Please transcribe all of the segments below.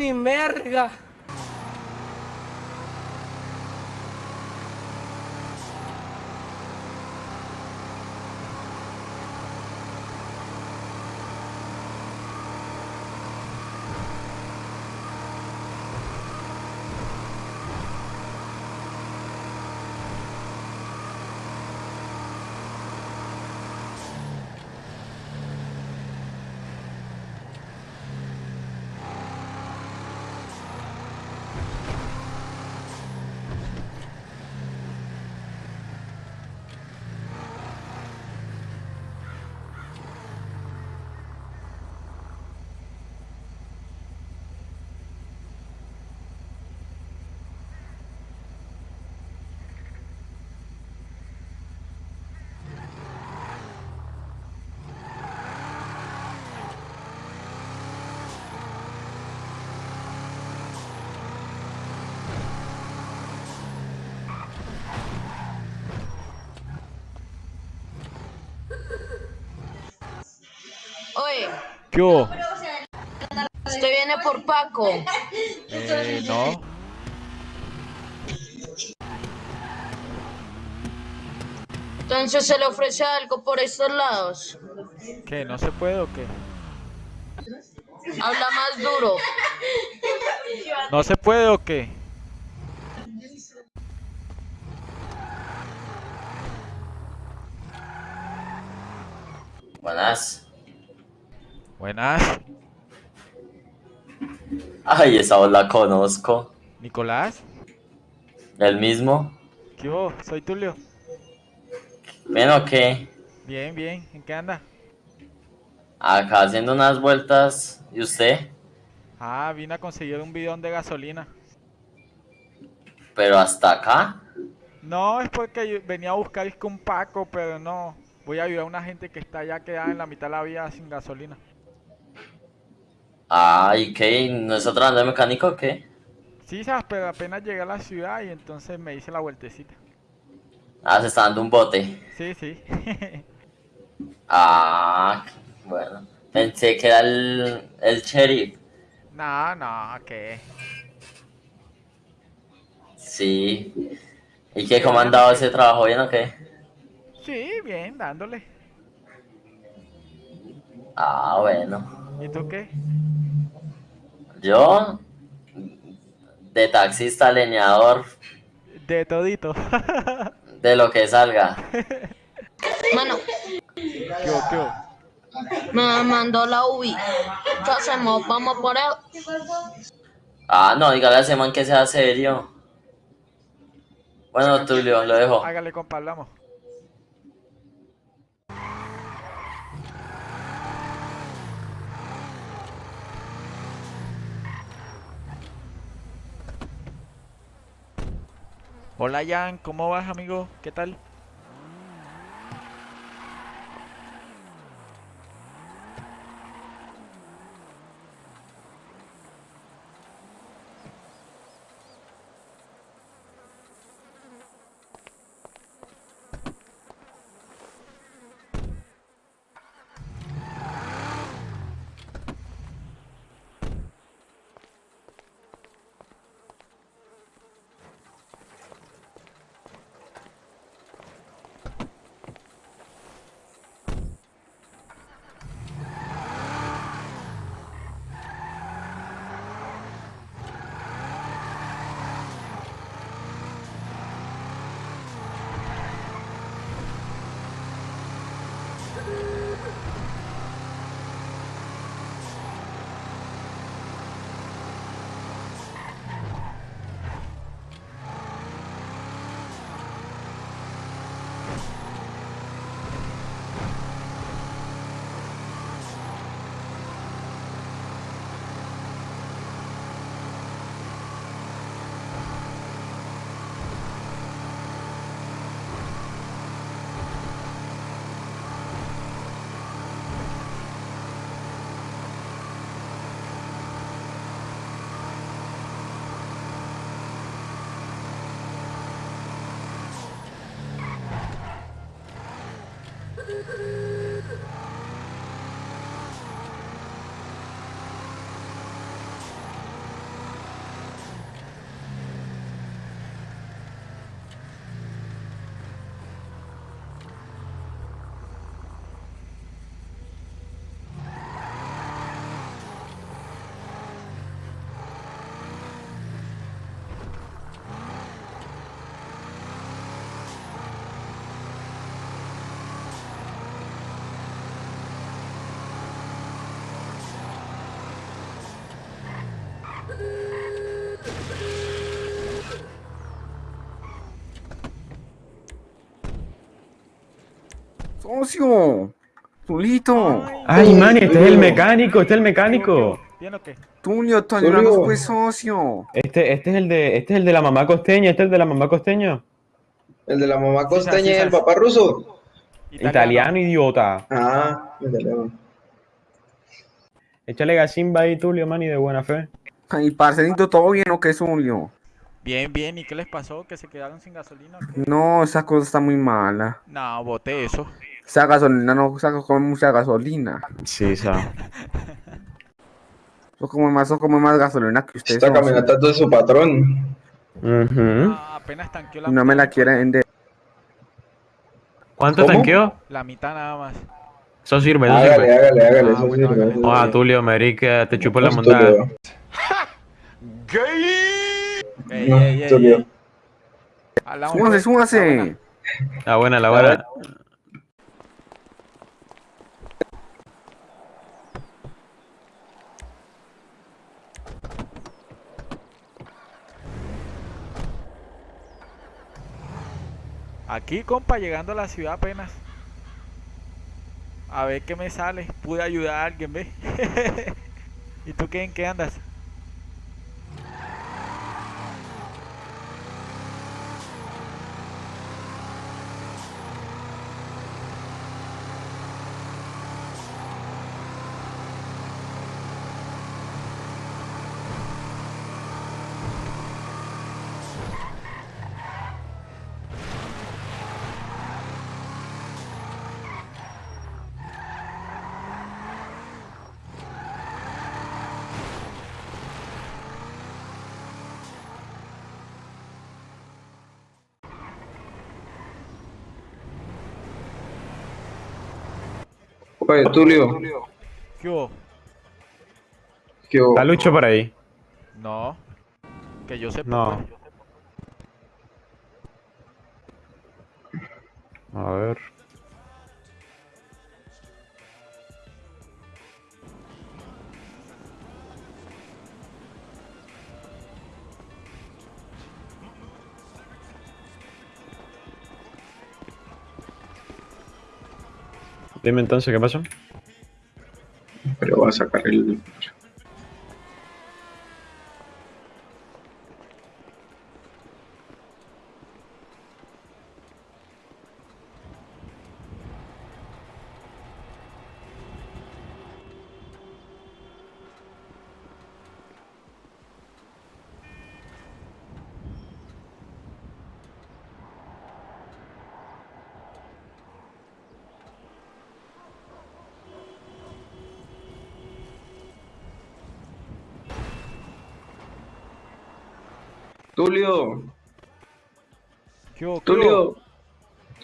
ni merga. Oye, ¿Qué hubo? usted viene por Paco. Eh, no. Entonces se le ofrece algo por estos lados. ¿Qué? ¿No se puede o qué? Habla más duro. ¿No se puede o qué? Buenas. Buenas. Ay, esa voz la conozco. ¿Nicolás? ¿El mismo? ¿Qué hubo? Soy Tulio. ¿Bien o qué? Bien, bien. ¿En qué anda? Acá haciendo unas vueltas. ¿Y usted? Ah, vine a conseguir un bidón de gasolina. ¿Pero hasta acá? No, es porque yo venía a buscar es que un Paco, pero no. Voy a ayudar a una gente que está allá quedada en la mitad de la vía sin gasolina. Ah, ¿y qué? ¿No es otro de mecánico o qué? Sí, sabes, pero apenas llegué a la ciudad y entonces me hice la vueltecita. Ah, se está dando un bote. Sí, sí. Ah, bueno. Pensé que era el, el sheriff. no, no, ¿qué? Sí. ¿Y qué? ¿Cómo ha andado ese trabajo? ¿Bien o qué? Sí, bien, dándole. Ah, bueno. ¿Y tú qué? Yo, de taxista, leñador, De todito. de lo que salga. Mano, ¿Qué qué me mandó la UBI. ¿Qué hacemos? ¿Vamos por él? Ah, no, dígale a ese man que sea serio. Bueno, Tulio, lo dejo. Hágale, compa, hablamos. Hola, Jan, ¿cómo vas, amigo? ¿Qué tal? Socio. Tulito. Ay, man, este es el mecánico, este es el mecánico. ¿Bien o qué? Tulio, tú ayúdanos pues, socio. Este, este es el de, este es el de la mamá costeña, este es el de la mamá costeña. El de la mamá Sí, costeña sí, y el papá ruso. Italiano, idiota. Ah, italiano. Échale gasimba ahí, Tulio, man, y de buena fe. Ay, parcerito, ¿todo bien o qué, Tulio? Bien, bien. ¿Y qué les pasó? ¿Que se quedaron sin gasolina? No, esa cosa está muy mala. No, boté eso. Esa gasolina no saca con mucha gasolina. Sí, sa. Eso come más, eso come más gasolina que usted. Esta camioneta es de su patrón. Ujú. Ah, apenas tanqueó la no me la quiere vender. ¿Cuánto ¿Cómo? tanqueó? La mitad nada más. Eso sirve, eso Hágale, sirve. hágale, hágale. Ah, Eso bueno, sirve, hágale. eso Oa, sirve. Tulio, marica, te chupo la Pues, montada. Tulio. Ey, No, ey, ey, Tulio. ey. Hablamos, Súbase, pues. súbase. La buena, la buena. Aquí, compa, llegando a la ciudad apenas. A ver qué me sale. Pude ayudar a alguien, ¿ves? ¿Y tú qué, en qué andas? Oye, Tulio. ¿Qué hubo? ¿qué hubo? Está Lucho por ahí. No. Que yo sepa. No. A ver. Dime entonces, ¿qué pasó? Pero va a sacar el. Tulio. Tulio.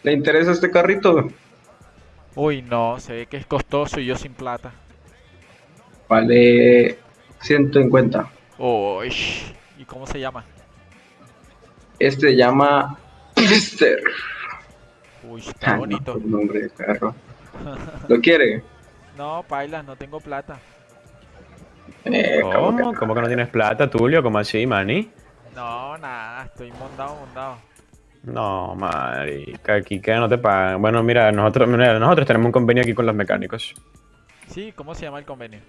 ¿Le interesa este carrito? Uy, no. Se ve que es costoso y yo sin plata. Vale 150. Uy. ¿Y cómo se llama? Este se llama Mister. Uy, está bonito. nombre de carro. ¿Lo quiere? No, paila, no tengo plata. Eh, ¿cómo que ¿Cómo? ¿Cómo que no tienes plata, Tulio? ¿Cómo así, mani? No, nada, estoy mondado, mondado. No, marica, aquí que no te pagan. Bueno, mira, nosotros, mira, nosotros tenemos un convenio aquí con los mecánicos. Sí, ¿cómo se llama el convenio?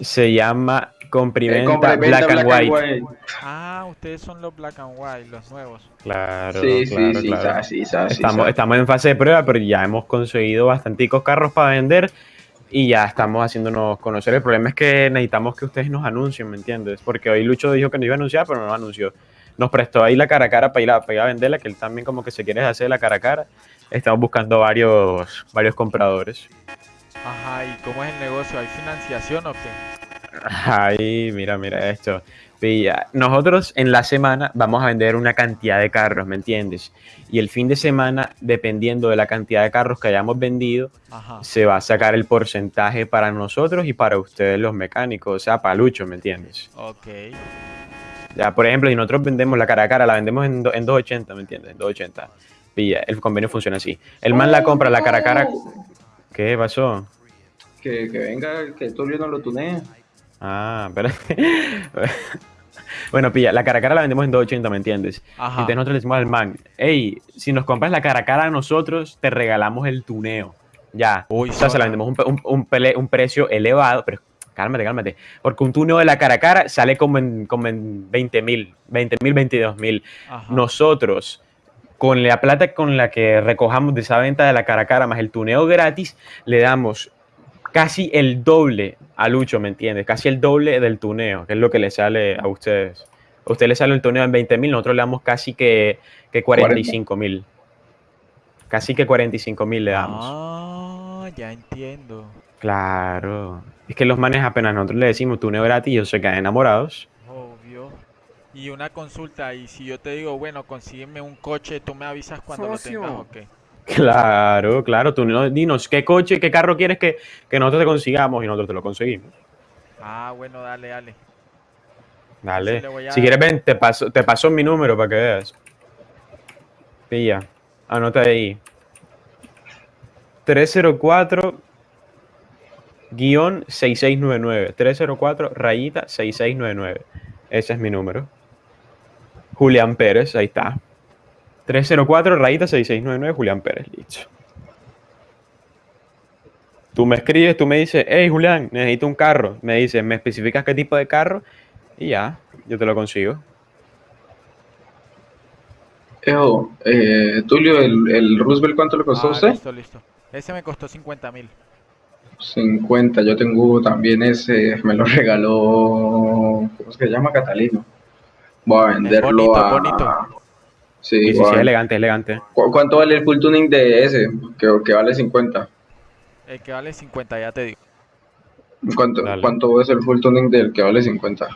Se llama Comprimenta Black, and White. Ah, ustedes son los Black and White, los nuevos. Claro, Sí, claro, sí, sí, claro. sí, sa- sí, Estamos, estamos en fase de prueba, pero ya hemos conseguido bastanticos carros para vender y ya estamos haciéndonos conocer. El problema es que necesitamos que ustedes nos anuncien, ¿me entiendes? Porque hoy Lucho dijo que nos iba a anunciar, pero no anunció. Nos prestó ahí la cara a cara para ir a, para ir a venderla, que él también como que se quiere hacer la cara a cara. Estamos buscando varios, varios compradores. Ajá, ¿y cómo es el negocio? ¿Hay financiación o qué? Ay, mira, mira esto. Pilla. Nosotros en la semana vamos a vender una cantidad de carros, ¿me entiendes? Y el fin de semana, dependiendo de la cantidad de carros que hayamos vendido, Ajá. se va a sacar el porcentaje para nosotros y para ustedes los mecánicos, o sea, para Lucho, ¿me entiendes? Ok. Ya, por ejemplo, si nosotros vendemos la cara a cara, la vendemos en, do- en 280, ¿me entiendes? En 280. Pilla, el convenio funciona así. El man la compra la cara a cara. ¿Qué pasó? Que, que venga, que Tulio no lo tunee. Ah, espérate. Bueno, pilla, la cara a cara la vendemos en 280, ¿me entiendes? Ajá. Entonces nosotros le decimos al man, hey, si nos compras la cara a cara a nosotros, te regalamos el tuneo. Ya. Uy, o sea, se la vendemos un, pe- un- un pele- un precio elevado, pero cálmate, cálmate. Porque un tuneo de la cara a cara sale como en, como en 20 mil, 20 mil, 22 mil. Nosotros, con la plata con la que recojamos de esa venta de la cara a cara más el tuneo gratis, le damos casi el doble a Lucho, ¿me entiendes? Casi el doble del tuneo, que es lo que le sale a ustedes. A usted le sale el tuneo en 20 mil, nosotros le damos casi que, que 45 mil. Casi que 45 mil le damos. Ah, ya entiendo. Claro. Es que los manes apenas nosotros le decimos tuneo gratis, ellos se quedan enamorados. Obvio. Y una consulta, y si yo te digo, bueno, consígueme un coche, tú me avisas cuando lo tengas, ok. Claro, claro. Tú no- dinos qué coche, qué carro quieres que, que nosotros te consigamos y nosotros te lo conseguimos. Ah, bueno, dale, dale. Dale. Sí, a Si quieres, ven, te paso, te paso mi número para que veas. Pilla. Anota ahí. 304 guion 6699. 304 rayita 6699. Ese es mi número. Julián Pérez, ahí está. 304 rayita 6699, Julián Pérez, listo. Tú me escribes, tú me dices, hey Julián, necesito un carro. Me dices, me especificas qué tipo de carro y ya, yo te lo consigo. Ejo, eh, Tulio, el, el Roosevelt, ¿cuánto le costó a Ah, usted? listo, listo. Ese me costó 50 mil. 50, yo tengo también ese, me lo regaló, ¿cómo es que se llama? Catalino. Voy a venderlo bonito, a... bonito. Sí, Sí, voy sí, elegante, elegante. ¿Cu- ¿Cuánto vale el full tuning de ese? Que, que vale 50. El que vale 50, ya te digo. ¿Cuánto, Dale. ¿Cuánto es el full tuning del que vale 50?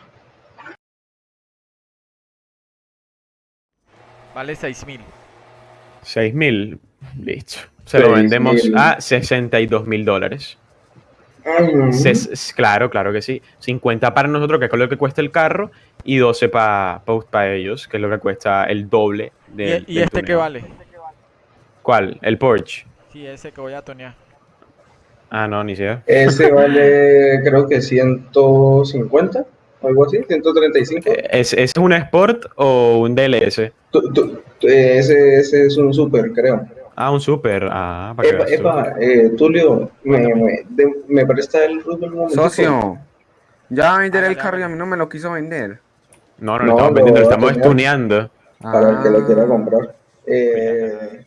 Vale 6 mil. 6 mil, listo. Se lo vendemos 6.000. a 62 mil dólares. Claro, claro que sí. 50 para nosotros, que es lo que cuesta el carro, y 12 para ellos, que es lo que cuesta el doble ¿Y, del y del este qué tuneo. vale? ¿Cuál? ¿El Porsche? Sí, ese que voy a tonear. Ah, no, ni idea. Ese vale creo que 150, algo así, 135. ¿Es, ¿Es un Sport o un DLS? Tu- tu- tu- ese, ese es un super, creo. Ah, un Super. Ah, para que Epa, veas tú. epa, eh, Tulio, me, me, de- me presta el un momentico? Socio, ya va a vender el carro y a mí no me lo quiso vender. No, no, No, lo estamos vendiendo, lo estamos tunear. estuneando. Para el que lo quiera Ah. comprar. Eh,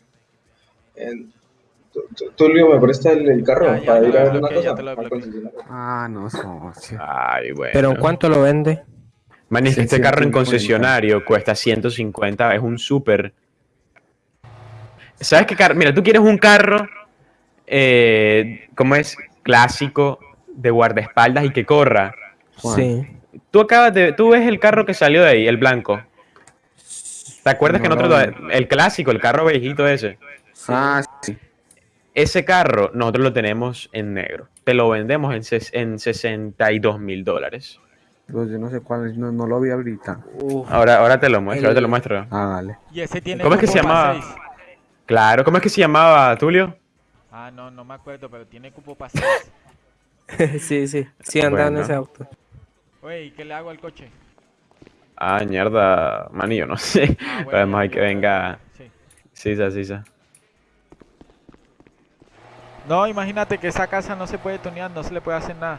Tu- Tu- Tulio, ¿me presta el, el carro Ya, ya para ir a ver una cosa? te lo al desbloqueé. concesionario? Ah, no, socio. Ay, bueno. ¿Pero en cuánto lo vende? Man, este 650. carro en concesionario cuesta 150, es un súper. ¿Sabes qué carro? Mira, tú quieres un carro, eh, ¿cómo es? Clásico, de guardaespaldas y que corra. Sí. Tú acabas de, tú ves el carro que salió de ahí, el blanco. ¿Te acuerdas No que nosotros, el clásico, el carro viejito ese? Ah, sí. Ese carro nosotros lo tenemos en negro. Te lo vendemos en, ses- en 62 mil dólares. Pues yo no sé cuál es, no, no lo vi ahorita. Uf. Ahora, ahora te lo muestro, ahora te lo muestro. Ah, dale. Y ese tiene ¿Cómo es que se llamaba? Claro, ¿cómo es que se llamaba, Tulio? Ah, no, no me acuerdo, pero tiene cupo para 6. sí, sí. Sí anda en ese auto. Oye, ¿y qué le hago al coche? Ah, mierda, manillo, no sé. Ah, bueno, hay que venga. Sí. Sisa, sisa. No, imagínate que esa casa no se puede tonear, no se le puede hacer nada.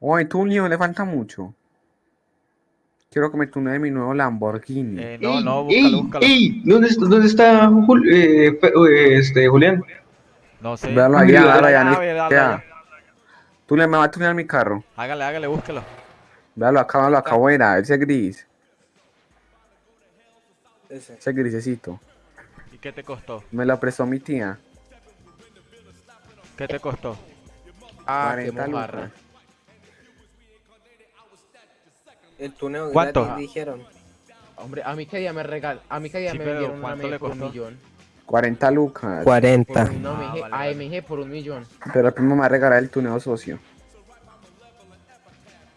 Oye, Tulio, le falta mucho. Quiero que me tunee mi nuevo Lamborghini. Eh, no, Ey, no, ey, búscalo, búscalo. ey, ¿dónde, está- dónde está Jul- eh, eh, este, Julián? No sé. Véalo allá, véalo allá. Tulio, me va a tunear mi carro. Hágale, hágale, búsquelo. Véalo acá, véalo acá afuera, ese gris. Ese. Ese grisecito. ¿Y qué te costó? Me lo prestó mi tía. ¿Qué te costó? Ah, qué 40 mojarra. El tuneo ¿Cuánto? gratis, dijeron. Hombre, a mí que día me regal, a mí que día Sí, me pero vendieron una ¿cuánto le por un costó? millón. 40 lucas. Por 40. un, no, Ah, MG, vale, vale. AMG por un millón. Pero el primo me va a regalar el tuneo socio.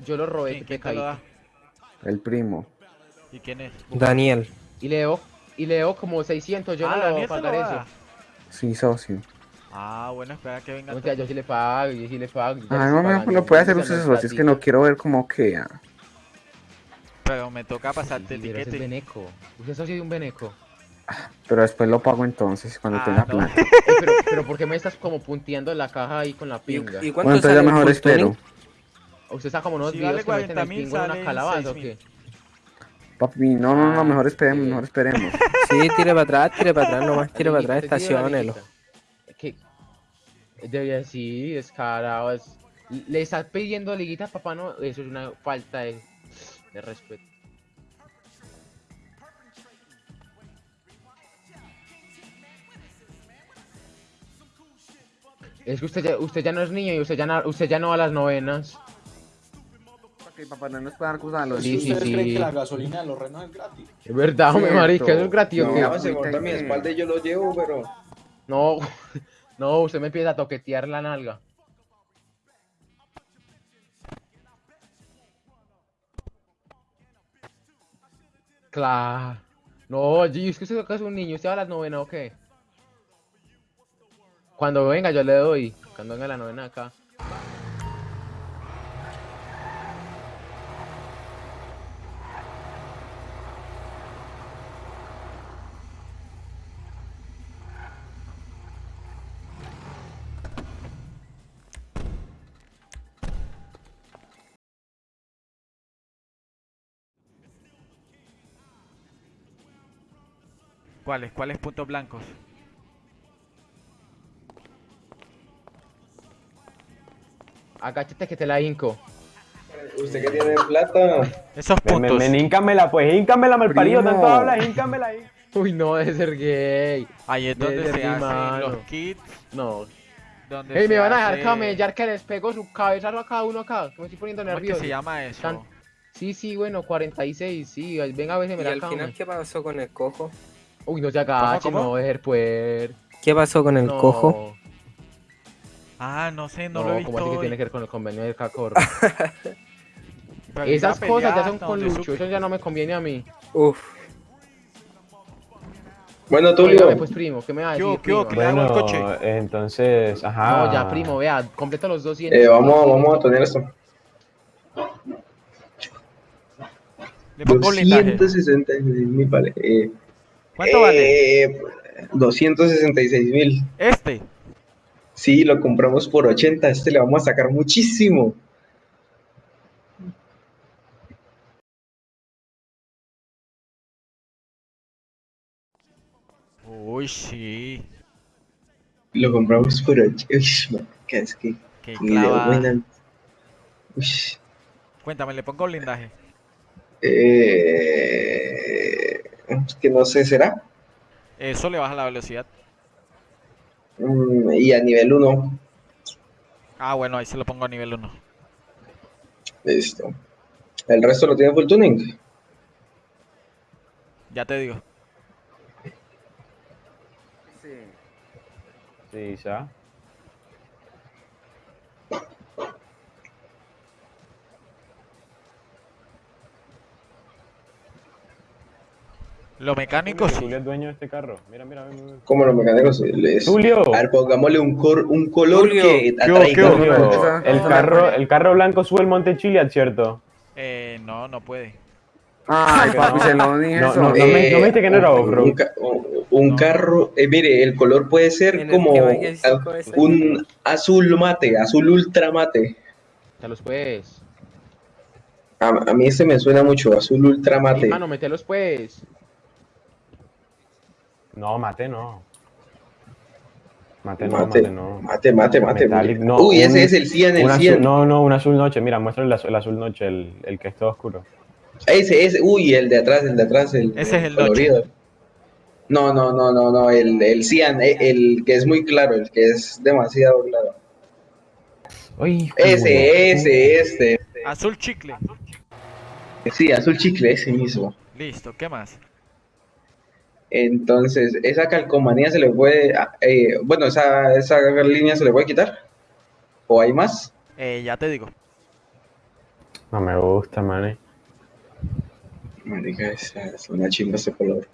Yo lo robé, ¿Quién, te quién te lo da? El primo. ¿Y quién es? Daniel. Y le debo, y le debo como 600, yo ah, no le voy Daniel a lo pagar da. eso. Sí, socio. Ah, bueno, espera que venga. No, mentira, yo sí le pago, yo sí le pago. yo ya le Ay, estoy no me pagando, lo puede hacer usted no es socio, es que no quiero ver cómo queda. Pero me toca Sí, pasarte el ese es tiquete. Beneco. Usted es socio de un Beneco. Pero después lo pago entonces, cuando Ah, tenga no. plata. Eh, pero, pero ¿por qué me estás como punteando la caja ahí con la ¿Y, pinga? y Bueno, cuánto entonces sale ya mejor espero. ¿Usted está como unos Si videos que meten el 40.000, pingo en una calabaza o 6.000. qué? Papi, no, no, no, Ah, mejor esperemos, sí. mejor esperemos. Sí, tire para atrás, tire para atrás, nomás tire para atrás, estacionelo. ¿Qué? Debería sí, descarado. Es... Le estás pidiendo liguita, papá, no. Eso es una falta de, de respeto. Es que usted ya, usted ya no es niño y usted ya no, usted ya no va a las novenas. Ok, papá, no nos puede cosas a los Sí, sí, ¿Ustedes sí. creen que la gasolina de los renos es gratis? Es verdad, hombre, Cierto. marica, eso es gratis. ¿o No, qué? ya se monta en mi espalda y yo lo llevo, pero... No, no, usted me empieza a toquetear la nalga. Claro. No, G, es que usted acá es un niño, usted va a las novenas o qué? Cuando venga yo le doy. Cuando venga la novena acá. ¿Cuáles? ¿Cuáles puntos blancos? Agáchate que te la hinco. Usted que tiene plata. Esos puntos. ven, híncamela, pues, híncamela, malparido, tanto hablas, híncamela ahí. Uy, no, debe ser gay. Ahí es donde se hacen mano. los kits. No. Donde Ey, me van a dejar hace- camellar que les pego su cabezazo a cada uno acá. Que me estoy poniendo ¿Cómo es que nervioso. se llama eso? Tan- Sí, sí, bueno, 46, sí. Venga a ver si me ¿Y la al final qué pasó con el cojo? Uy, no se agache, ¿Cómo, no cómo? voy a dejar pues. ¿Qué pasó con el no, cojo? Ah, no sé, no, No, lo he visto como así que tiene que ver con el convenio del Cacorro. Pero Esas cosas ya son con Lucho, supe. eso ya no me conviene a mí. Uf, Bueno, Tulio. pues primo, ¿qué me va a ¿Qué decir, primo? Bueno, coche? entonces, ajá. No, ya, primo, vea, completo los 200. Eh, vamos, vamos a tener esto. Le pongo blindaje. 266 mil, vale. Eh, ¿Cuánto vale? eh, 266 mil. Este. Sí, lo compramos por 80. Este le vamos a sacar muchísimo. Uy, sí. Lo compramos por 80. Uy, es que. Qué buena- Uy, Cuéntame, le pongo blindaje. eh, que no sé, ¿será? Eso le baja la velocidad. Mm, y a nivel 1. Ah, bueno, ahí se lo pongo a nivel 1. Listo. El resto lo tiene full tuning. Ya te digo. Sí, ya. Lo mecánico sí. Tulio es dueño de este carro. Mira, mira, ven, ven. Como los mecánicos les. Tulio. A ver, pongámosle un, cor- un color que ¿Qué hubo, atraiga. Esa- el carro, el carro blanco sube el monte Chiliad, ¿cierto? Eh, no, no puede. Ay, papi, se lo dije No, eso. no, no me- no me dijiste que no era un- off-road. Un, ca- un- un carro, eh, mire, el color puede ser como un azul mate, azul ultra mate. Mételos pues. A, a mí este me suena mucho, azul ultramate. Mano, mételos pues. No, mate no. Mate no, Mate, mate no. mate, mate, mate. Metallic, no, Uy, un- ese es el 100, el Un azul- 100. no, no, un azul noche. Mira, muéstrale el azul, el azul noche, el, el que es todo oscuro. Ese, ese, uy, el de atrás, el de atrás, el, Ese es el colorido. No, no, no, no, no, el, el cian, eh, el que es muy claro, el que es demasiado claro. Uy, Ese, ese, este. Azul chicle. Sí, azul chicle, ese mismo. Listo, ¿qué más? Entonces, esa calcomanía se le puede, ah, eh, bueno, esa, esa línea se le puede quitar. ¿O hay más? Eh, ya te digo. No me gusta, man. Marica, esa es una chimba ese color.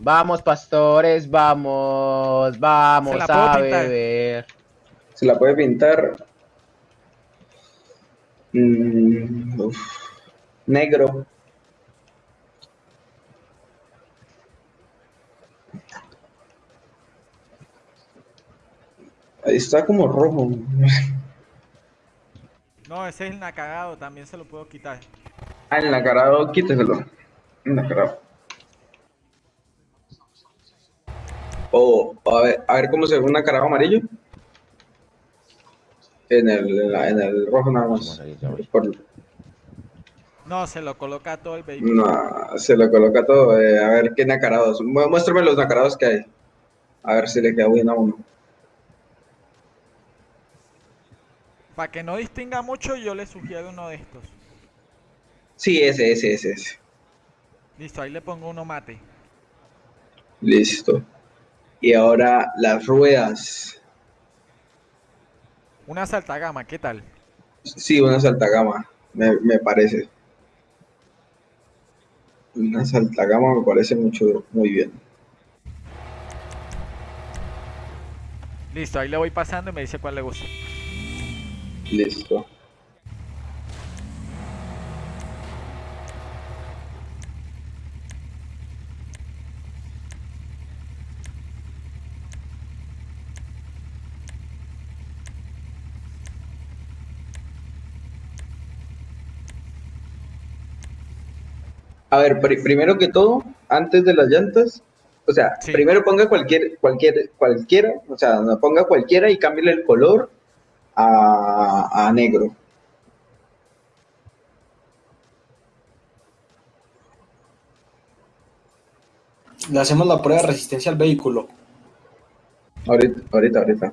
Vamos, pastores, vamos, vamos a pintar. beber. Se la puede pintar. Mm, uf, negro. Ahí está como rojo. No, ese es el nacagado, también se lo puedo quitar. Ah, el nacarado, quíteselo. El nacarado. O a ver, a ver cómo se ve un nacarado amarillo. En el, en, la- en el rojo nada más. Por- No, se lo coloca todo el vehículo. no, se lo coloca todo. eh, a ver qué nacarados. Mu- Muéstrame los nacarados que hay. A ver si le queda bien a uno. Para que no distinga mucho, yo le sugiero uno de estos. Sí, ese, ese, ese, ese. Listo, ahí le pongo uno mate. Listo. Y ahora las ruedas. Una saltagama, ¿qué tal? Sí, una saltagama, me, me parece. Una saltagama me parece mucho, muy bien. Listo, ahí le voy pasando y me dice cuál le gusta. Listo. A ver, pri- primero que todo, antes de las llantas, o sea, Sí. primero ponga cualquier, cualquier, cualquiera, o sea, no ponga cualquiera y cámbiale el color a, a negro. Le hacemos la prueba de resistencia al vehículo. Ahorita, ahorita, ahorita.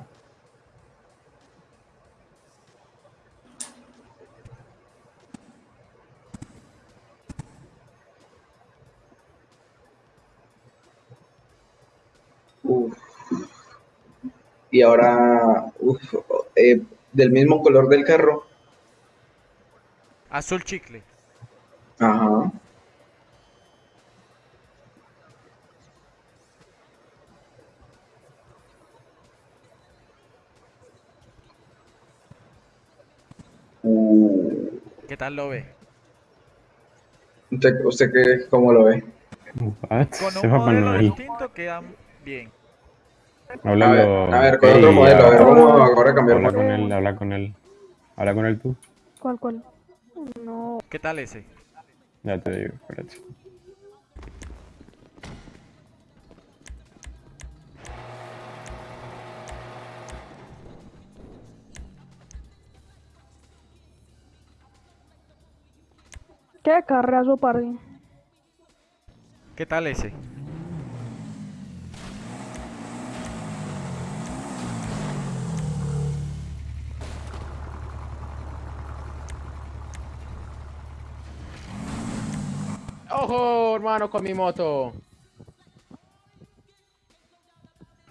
Y ahora, uf, eh, del mismo color del carro. Azul chicle. Ajá. Uh, ¿Qué tal lo ve? ¿Usted, usted qué, cómo lo ve? What? Con un Papá modelo distinto quedan bien. Háblalo. A ver, a ver, con otro modelo. A ver, vamos ahora a cambiar Habla modelo. con él, habla con él. Habla con él tú. ¿Cuál, cuál? No. ¿Qué tal ese? Ya te digo, espérate. ¿Qué carrazo, party? ¿Qué tal ese? ¡Ojo, hermano, con mi moto!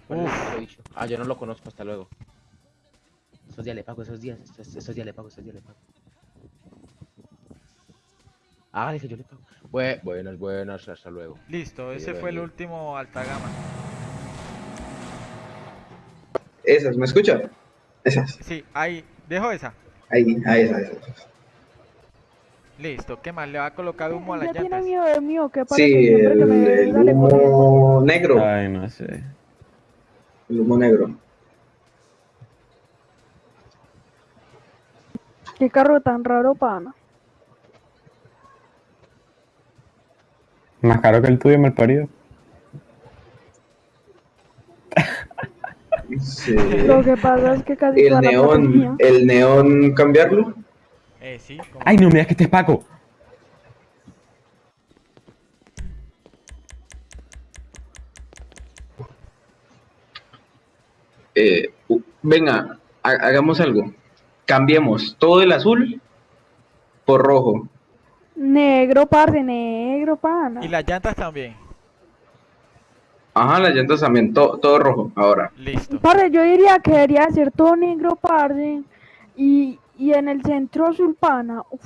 Uf. dicho. Ah, yo no lo conozco, hasta luego. Esos días le pago, esos días, esos, esos días le pago, esos días le pago. Hágale que yo le pago. Bue- buenas, buenas, hasta luego. Listo, ese fue el último alta gama. Esas, ¿me escucha? Esas. Sí, ahí, dejo esa. Ahí, ahí, esas, esas. Listo, ¿qué más? ¿Le va a colocar humo a las Ya tiene llantas? miedo de mío, que Sí, parece que el, me el corriendo. humo negro. Ay, no sé. El humo negro. Qué carro tan raro, pana. Más caro que el tuyo, mal parido. Sí. Lo que pasa es que casi El la neón, el neón cambiarlo. Eh, sí. ¿cómo? Ay, no, mira que este es Paco. Eh, venga, ha- hagamos algo. Cambiemos todo el azul por rojo. Negro, parce, negro, pana. Y las llantas también. Ajá, las llantas también, to- todo rojo ahora. Listo. Parce, yo diría que debería ser todo negro, parce. Y, y en el centro azul, pana. Uf,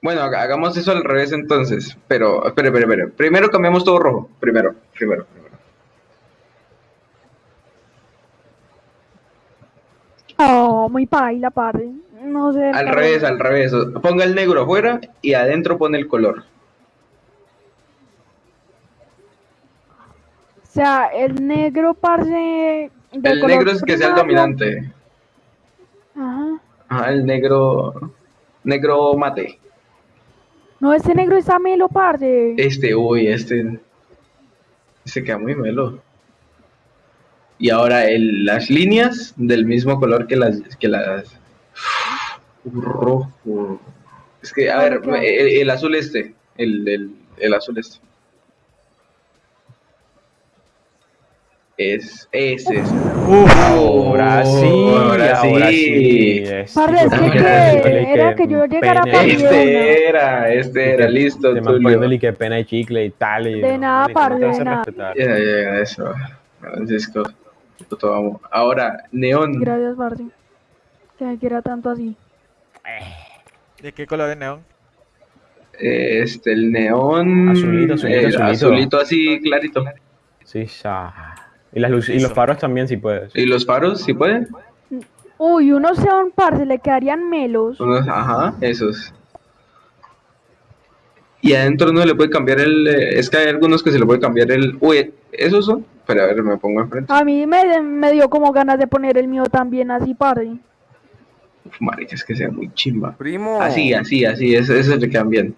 Bueno, haga- hagamos eso al revés entonces. Pero, espere, espere, espere. Primero cambiamos todo rojo. Primero, primero, primero. Oh, muy paila, parce. No sé. Al revés, al revés. Ponga el negro afuera y adentro pone el color. O sea, el negro, parce. El negro es que sea el dominante. Ajá. Ajá, el negro. Negro mate. No, ese negro está melo, parce. Este, uy, este. Se queda muy melo. Y ahora el, las líneas del mismo color que las. Que las rojo. Es que, a ver, el, el azul este. El, el, el azul este. Es ese. es. Ahora sí, ahora ahora sí. sí. que, era que yo llegara para Este era, este era, listo, me Tulio. poniéndole que pena y chicle y tal. Y, De nada, te de respetar. Ya, ya, ya, eso. Francisco. puto amo. Ahora, neón. Gracias, parce. Que me quiera tanto así. ¿De qué color es neón? Este, el neón. Azulito, azulito, el azulito. azulito así clarito. Sí, ya. Y, las luces, y los faros también, si puedes. ¿Y los faros, si puede? Uy, unos sean parce, le quedarían melos. Unos, ajá, esos. Y adentro no le puede cambiar el. eh, Es que hay algunos que se le puede cambiar el. Uy, esos son. Pero a ver, me pongo enfrente. A mí me, me dio como ganas de poner el mío también así. Uf, marica, es que sea muy chimba. Primo. Así, así, así, esos, esos le quedan bien.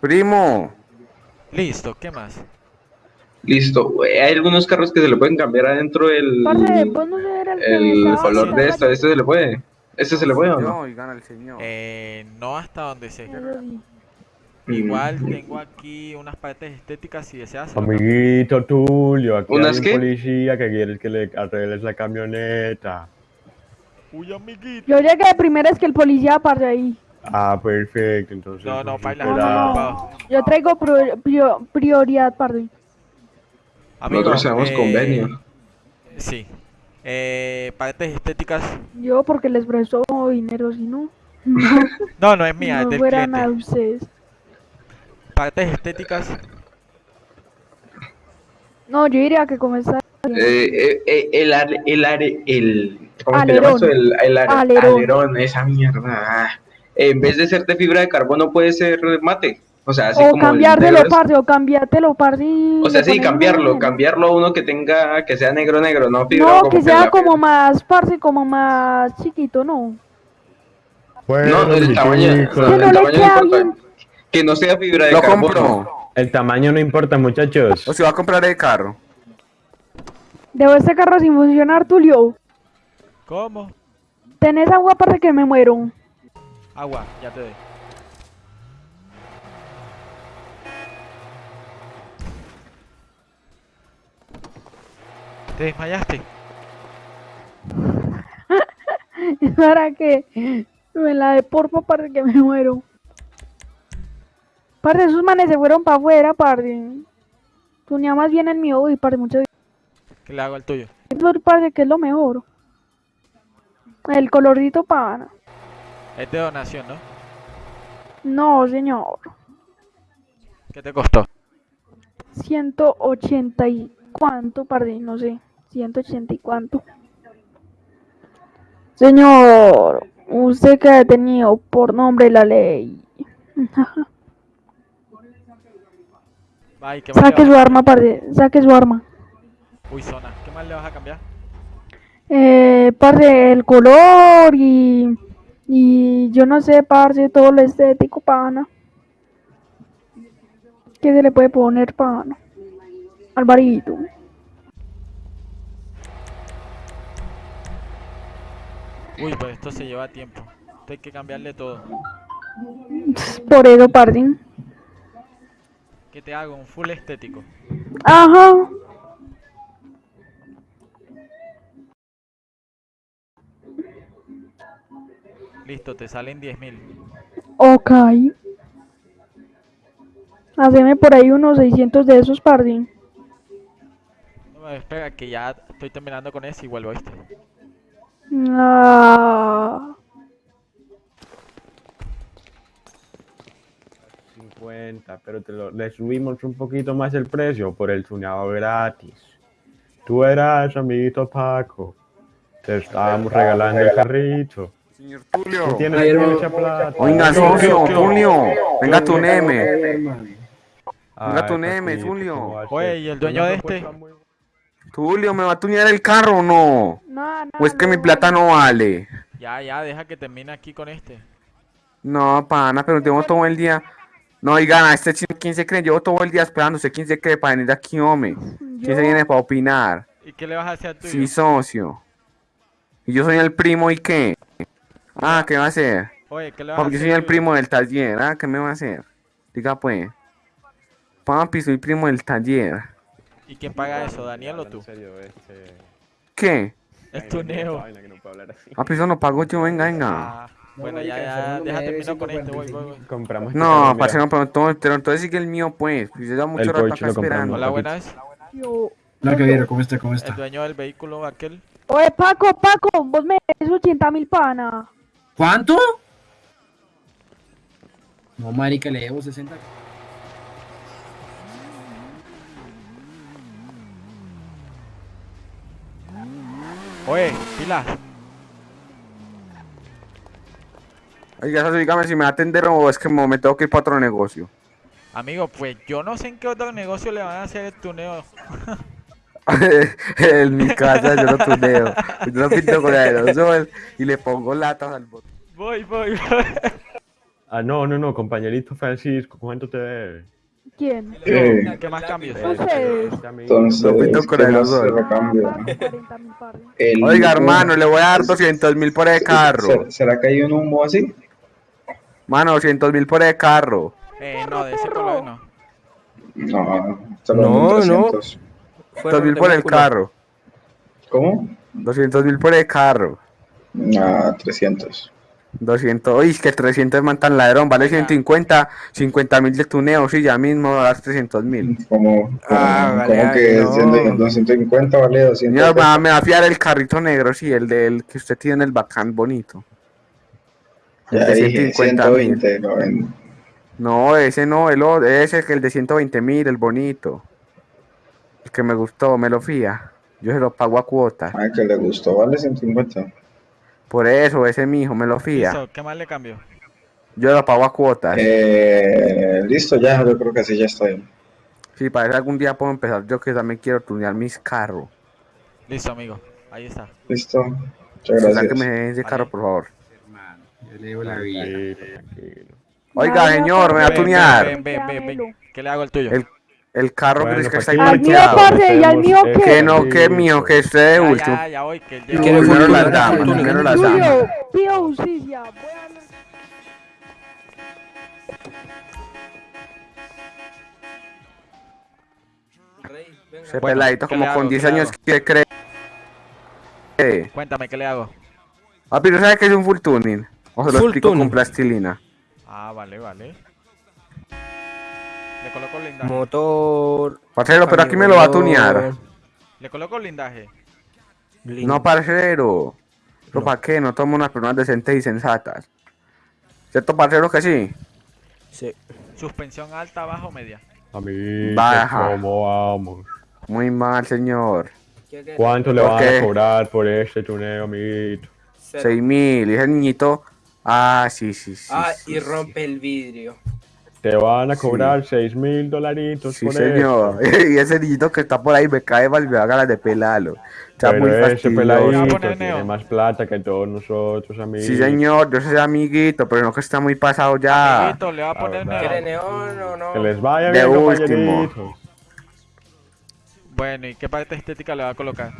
Primo. Listo, ¿qué más? Listo. Uy, Hay algunos carros que se le pueden cambiar adentro el. Era el el color de esto. ¿Este se le puede? ¿Este se le puede o no? No, y gana el señor. Eh, no hasta donde sé. Eso sí. Igual Mm. tengo aquí unas partes estéticas si deseas. se. Amiguito Tulio, aquí ¿Unas hay un qué? policía que quiere que le arregles la camioneta. Uy, amiguito. Yo llegué de primera es que el policía parce ahí. Ah, perfecto, entonces. No, no, pues, baila, No. Yo traigo pro- prio- prioridad, parce. Amigo, Nosotros tenemos eh, convenio. Sí. Eh, partes estéticas. Yo porque les presto dinero, si no. No, No, es mía, es no del fueran a ustedes. Partes estéticas. No, yo diría que está. Eh, eh, eh, el, are- el, are- el, ¿cómo se llama Alerón. eso? El, el are- Alerón. alerón, esa mierda. ah. En vez de ser de fibra de carbono, puede ser mate. O sea, así o como es- parce, o cambiártelo, parce. y O sea, sí, cambiarlo, cambiarlo a uno que tenga, que sea negro, negro, no fibra. No, que sea como más, parce, como más chiquito, no. Bueno, No, el tamaño, no el tamaño no importa. bien. Que no sea fibra de Lo carbono. compro. El tamaño no importa, muchachos. O si va a comprar el carro. Debo este carro sin funcionar, Tulio. ¿Cómo? Tenés agua para que me muero. Agua, ya te doy. ¿Te desmayaste? para que me la de porfa para que me muero. Parce, esos manes se fueron para afuera, parce. Tunía más bien el mío y parce, muchas ¿Qué le hago al tuyo? parce, que es lo mejor. El colorito pana. Es de donación, ¿no? No, señor. ¿Qué te costó? 180 y cuánto, parce, no sé. 180 y cuánto. Señor, Usted queda detenido por nombre de la ley. Ay, ¿qué más Saque su arma, parce. Saque su arma. Uy, zona. ¿Qué más le vas a cambiar? Eh, el color y. Y yo no sé, parce, todo lo estético, pana. ¿Qué se le puede poner, pana? Alvarito. Uy, pues esto se lleva tiempo. Esto hay que cambiarle todo. Por eso, parce. ¿Qué te hago? Un full estético. Ajá. Listo, te salen 10.000. Ok. Haceme por ahí unos 600 de esos, parce. No, espera, que ya estoy terminando con ese y vuelvo, ¿viste? Ah. 50, pero te lo, le subimos un poquito más el precio por el tuneado gratis. Tú eras, amiguito Paco. Te estábamos regalando el carrito. Señor Tulio. tienes mucha plata. Oiga, socio, Tulio. Venga tu neme. Venga tu neme, Tulio. ¿cómo va a Oye? ¿y el dueño de este? Tulio, ¿me va a tunear el carro o no? No, no, ¿O es que mi plata no vale? Ya, ya, deja que termine aquí con este. No, pana, pero tengo todo el día. No, oigan, este chino, ¿quién se cree? Llevo todo el día esperándose. ¿Quién se cree para venir aquí, hombre? ¿Quién se viene para opinar? ¿Y qué le vas a hacer al tuyo? Sí, socio. ¿Y yo soy el primo y qué? Ah, ¿qué va a hacer? Oye, ¿qué le vas a Papi, yo hacer soy el primo del taller, ¿ah? ¿Qué me va a hacer? Diga pues. Papi, soy primo del taller. ¿Y quién paga eso, Daniel o tú? En serio, este- ¿Qué? Es tu neo. Vaina que no puedo hablar así. Papi, eso no pago yo, venga, venga. Ah, bueno, ya, ya, deja termino con este, voy, voy, voy. Compramos este No, no, pero entonces, pero entonces sigue el mío, pues. Pues yo llevo mucho El rato acá lo compramos. esperando. Hola, buenas. yo- Hola, caballero, ¿cómo está? ¿Cómo El está? dueño del vehículo, aquel. Oye, Paco, Paco, vos me des 80 mil pana. ¿Cuánto? No, marica, le debo 60. Oye, pilas. Oiga, dígame si me va a atender o es que me me tengo que ir para otro negocio. Amigo, pues yo no sé en qué otro negocio le van a hacer el tuneo. en mi casa yo lo tuneo. Yo lo pinto con aerosol y le pongo latas al botón. Voy, voy, voy. Ah, no, no, no, compañerito Francisco, ¿cuánto te debe? ¿Quién? Eh, ¿Qué más cambios? Ustedes. Este amigo. entonces, Lo pinto con ¿qué más se aerosol. le cambia? 40 mil parce. El Oiga, hermano, le voy a dar 200 mil por el carro. ¿Será- ¿Será que hay un humo así? Mano, 200 mil por el carro. Eh, no, de ese color no. No, solo No, no. 300. 200 mil por el carro. ¿Cómo? 200 mil por el carro. Ah, 300. 200, uy, es que 300 man tan ladrón, vale 150, 50 mil de tuneo, sí, ya mismo das 300 mil. Como, como, Ah, vale, como vale, que no. 100 250 vale 200. Señor, me va, me va a fiar el carrito negro, sí, el del que usted tiene, el bacán bonito. El Ya de dije, 150 mil. 120, lo vendo. No, ese no, el otro, ese es el de 120 mil, el bonito. El que me gustó, me lo fía. Yo se lo pago a cuotas. Ah, que le gustó, vale 150. Por eso, ese mijo, me lo fía. Listo, ¿qué más le cambio? Yo lo pago a cuotas. Eh, listo, ya, yo creo que así ya estoy. Si parece algún día puedo empezar, yo que también quiero tunear mis carros. Listo, amigo. Ahí está. Listo, muchas gracias. que me den ese carro, por favor. Hermano, yo le debo la vida. Oiga, señor, me va a tunear. Ven, ven, ven. ¿Qué le hago al tuyo? El- El carro Bueno, que es que pues está Al mío, ¿y al mío qué? Que no, que mío, que esté de Ya, último. ya, ya voy, que el ¿Quiere llevo. Primero las ¿Quiere damas, primero las damas. Pido justicia. Ese Bueno, peladito ¿qué como con hago? 10 ¿Qué le años que cree. Eh, Cuéntame, ¿qué le hago? Papi, ¿no sabes qué es un full tuning? O se lo explico con tuning. plastilina. Ah, vale, vale. Le coloco blindaje. Motor. Parcero, pero aquí me lo va a tunear. Le coloco blindaje. link. No, parcero. ¿Pero No. para qué? No tomo unas personas decentes y sensatas. ¿Cierto, parcero, que sí? Sí. Suspensión alta, baja o media. Amigos, Baja. ¿cómo vamos? Muy mal, señor. ¿Cuánto le ¿Por van qué? a cobrar por este tuneo, amiguito? Seis mil. Y ese niñito. Ah, sí, sí, sí. Ah, sí, y sí. rompe el vidrio. Te van a cobrar 6 mil dolaritos Sí, por señor. Y ese niñito que está por ahí me cae mal, me da ganas de pelarlo. Está Pero muy ese peladito tiene más plata que todos nosotros, amigos. Sí, señor, yo soy amiguito, pero no que está muy pasado ya. Amiguito, le va a poner verdad. ¿Quiere neo. neón o no? Que les vaya De bien, último. Bueno, ¿y qué parte estética le va a colocar?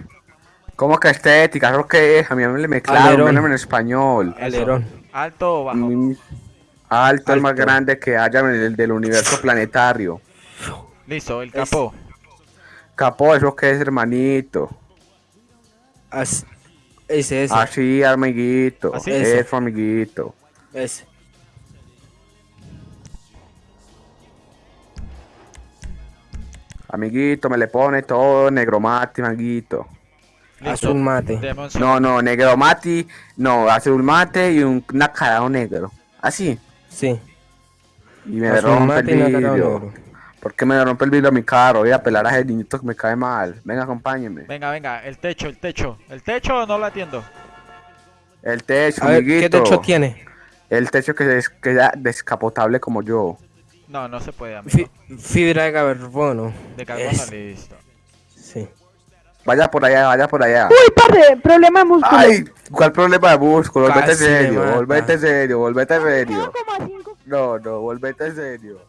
¿Cómo que estética? ¿Eso qué es? A mí me claro, Alerón. menos en español. Eso. Alerón. ¿Alto o bajo? Mm, Alto, el más grande que haya en el del universo planetario. Listo, el capó. Capó, ¿eso qué es, hermanito? As- Ese, ese. Así, amiguito. Así. Eso, amiguito. Ese. Amiguito, me le pone todo negro mate, amiguito. Listo. Azul mate. Un No, no, negro mate, no, azul mate y un nacarado negro. Así. Sí. Y me rompe el vidrio. ¿Por qué me rompe el vidrio a mi carro? Voy a pelar a ese niñito que me cae mal. Venga, acompáñeme. Venga, venga, el techo, el techo. ¿El techo no lo atiendo? El techo, A ver. ¿qué techo tiene? El techo que es que sea descapotable como yo. No, no se puede, amigo. Fi- fibra de carbono. De carbono, Es- listo. Vaya por allá, vaya por allá. Uy, parce, problema de músculo. Ay, ¿cuál problema de músculo? Volvete serio, volvete serio, volvete serio. 1,5 No, no, volvete serio.